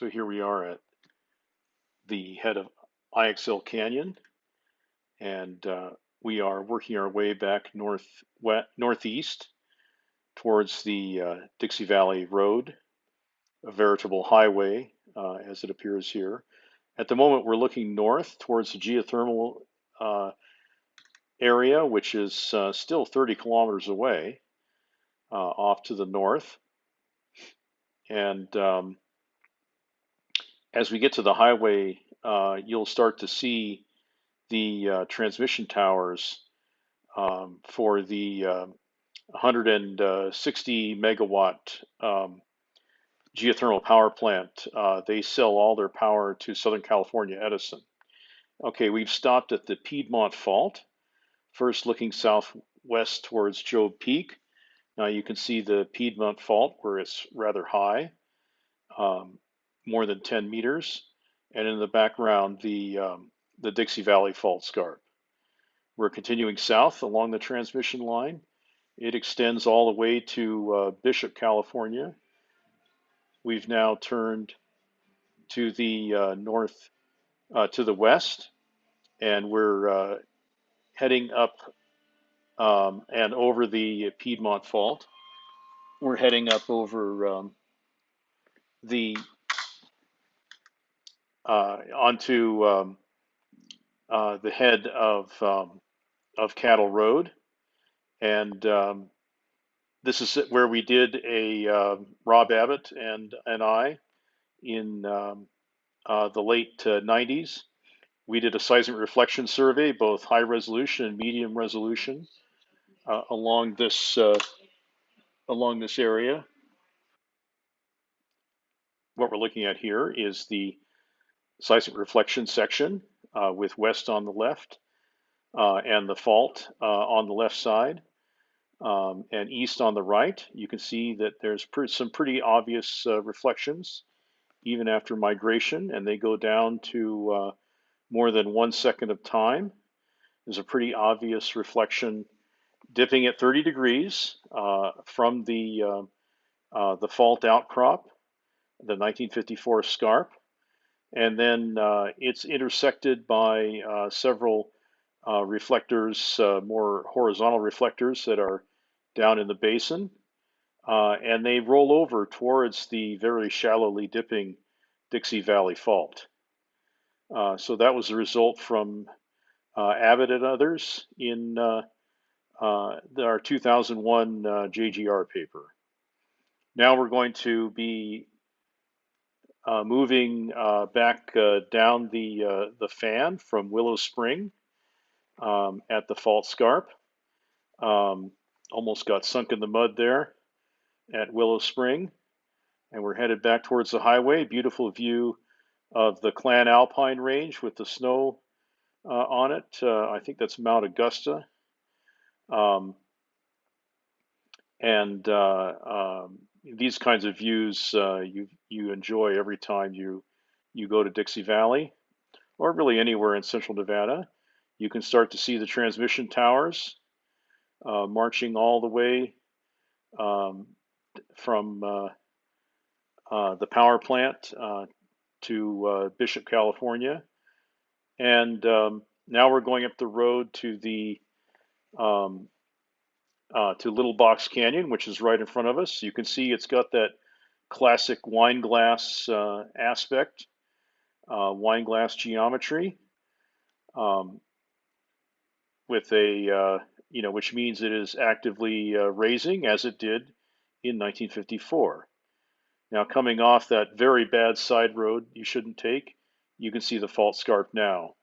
So here we are at the head of IXL Canyon, and uh, we are working our way back north west, northeast towards the uh, Dixie Valley Road, a veritable highway uh, as it appears here. At the moment, we're looking north towards the geothermal uh, area, which is uh, still 30 kilometers away uh, off to the north. And um, as we get to the highway, uh, you'll start to see the uh, transmission towers um, for the uh, 160 megawatt um, geothermal power plant. Uh, they sell all their power to Southern California Edison. Okay, we've stopped at the Piedmont Fault, first looking southwest towards Job Peak. Now you can see the Piedmont Fault where it's rather high. Um, more than 10 meters, and in the background, the, um, the Dixie Valley Fault Scarp. We're continuing south along the transmission line. It extends all the way to uh, Bishop, California. We've now turned to the uh, north, uh, to the west, and we're uh, heading up um, and over the Piedmont Fault. We're heading up over um, the uh, onto um, uh, the head of um, of Cattle Road, and um, this is where we did a uh, Rob Abbott and and I in um, uh, the late 90s. Uh, we did a seismic reflection survey, both high resolution and medium resolution, uh, along this along this area. What we're looking at here is the seismic reflection section uh, with west on the left uh, and the fault uh, on the left side um, and east on the right. You can see that there's pre some pretty obvious uh, reflections even after migration and they go down to uh, more than one second of time. There's a pretty obvious reflection dipping at 30 degrees uh, from the, the fault outcrop, the 1954 scarp. And then uh, it's intersected by uh, several uh, reflectors, uh, more horizontal reflectors that are down in the basin. Uh, and they roll over towards the very shallowly dipping Dixie Valley Fault. Uh, so that was the result from Abbott and others in our 2001 JGR paper. Now we're going to be uh, moving uh, back uh, down the uh, the fan from Willow Spring um, at the Fault Scarp. Um, almost got sunk in the mud there at Willow Spring, and we're headed back towards the highway. Beautiful view of the Clan Alpine Range with the snow uh, on it. Uh, I think that's Mount Augusta. Um, and um, these kinds of views uh, you you enjoy every time you you go to Dixie Valley or really anywhere in central Nevada. You can start to see the transmission towers uh, marching all the way um, from uh, uh the power plant uh, to Bishop, California. And um, now we're going up the road to the um, uh, to Little Box Canyon, which is right in front of us. You can see it's got that classic wine glass uh, aspect, uh, wine glass geometry, um, with a, uh, you know, which means it is actively uh, raising as it did in 1954. Now, coming off that very bad side road you shouldn't take, you can see the fault scarp now.